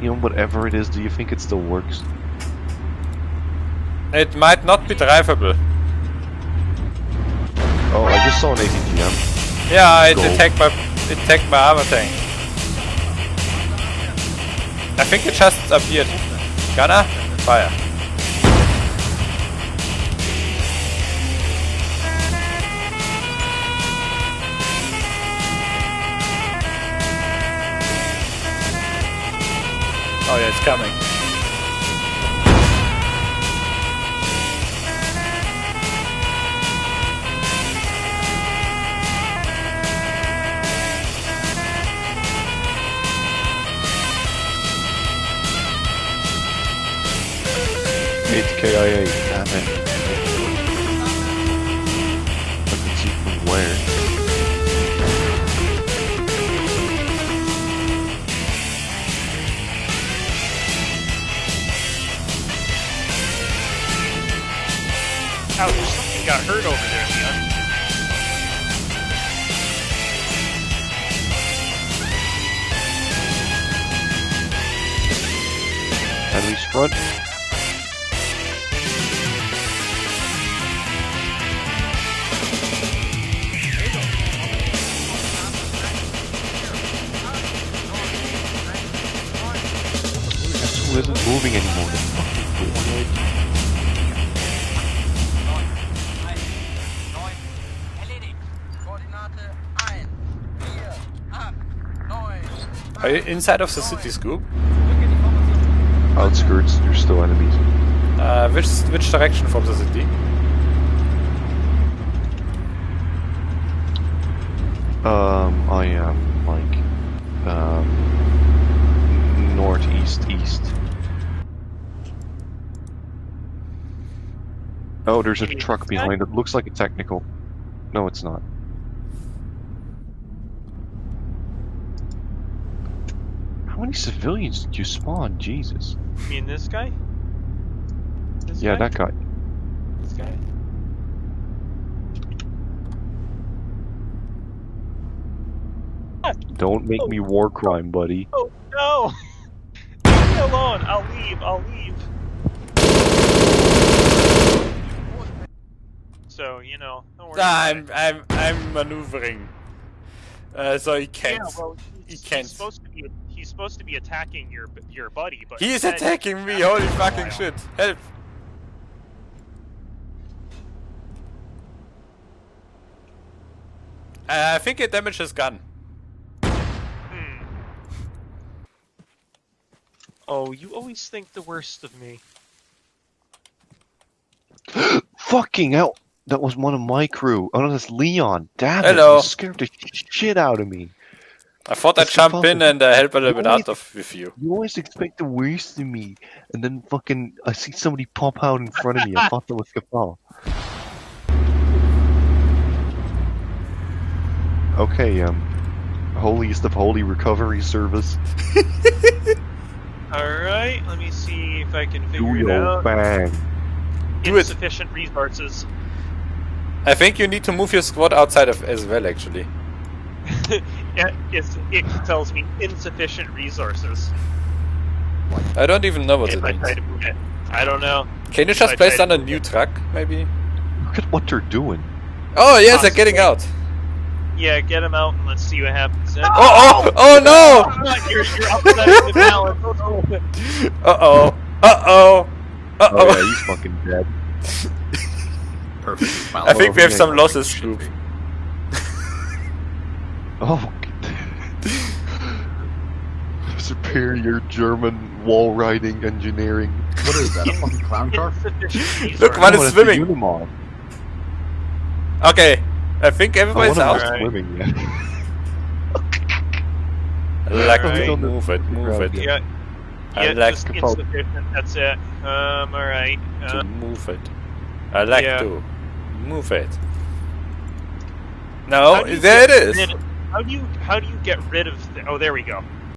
you know, whatever it is, do you think it still works? It might not be drivable. Oh, I just saw an ATGM. Yeah, it attacked my it attacked my armor tank. I think it just appeared. Gunner, fire. Oh yeah, it's coming. It's KIA. Damn it. Got hurt over there, Leon. Enemies front. Guess who isn't moving anymore? Are you inside of the city scoop? Outskirts, there's still enemies. Uh, which which direction from the city? Um, I am like um northeast east. Oh, there's a truck behind it. Looks like a technical. No, it's not. How many civilians did you spawn? Jesus. You mean this guy? This Yeah, guy? that guy. This guy? Don't make me war crime, buddy. Oh no! Leave me alone. I'll leave. I'll leave. So you know, don't worry. Ah, I'm it. I'm I'm maneuvering. Uh, so he can't. Yeah, well, he can't. He's supposed to be. He's supposed to be attacking your your buddy, but he's instead- attacking me! Holy fucking shit! Help! Uh, I think it damaged his gun. Hmm. Oh, you always think the worst of me. Fucking hell! That was one of my crew. Oh no, that's Leon. Damn it! You scared the shit out of me. I thought I'd jump in and uh, help a little You bit always- out of with you. You always expect the worst of me, and then fucking I see somebody pop out in front of me. I thought that was Kafal. Okay, um, holiest of holy recovery service. All right, let me see if I can Do figure it your out. bang. Do it. Insufficient resources. I think you need to move your squad outside of as well, actually. it, it tells me insufficient resources. I don't even know what if it I try to move it. I don't know. Can you I just place tried down a to- new truck, maybe? Look at what they're doing. Oh yes, they're getting out. Yeah, get them out and let's see what happens. then. Oh oh oh no! you're, you're upsetting the balance. Uh oh. Uh oh. Uh Oh yeah, oh. he's fucking dead. Perfect. I think we have some losses, Scoop. Oh. Superior German wall riding engineering. What is that? A fucking clown car? Insufficient Look, resources. one is swimming. Okay. I think everybody's one of out. them's Alright. swimming, yeah. I like Alright. to move it, move it. Yeah, I yeah, like just to focus. insufficient. That's it. Um, all right. to Uh, move it. I like yeah. to move it. No, how do you there it is. get is. How do you how do you get rid of? The, oh, there we go.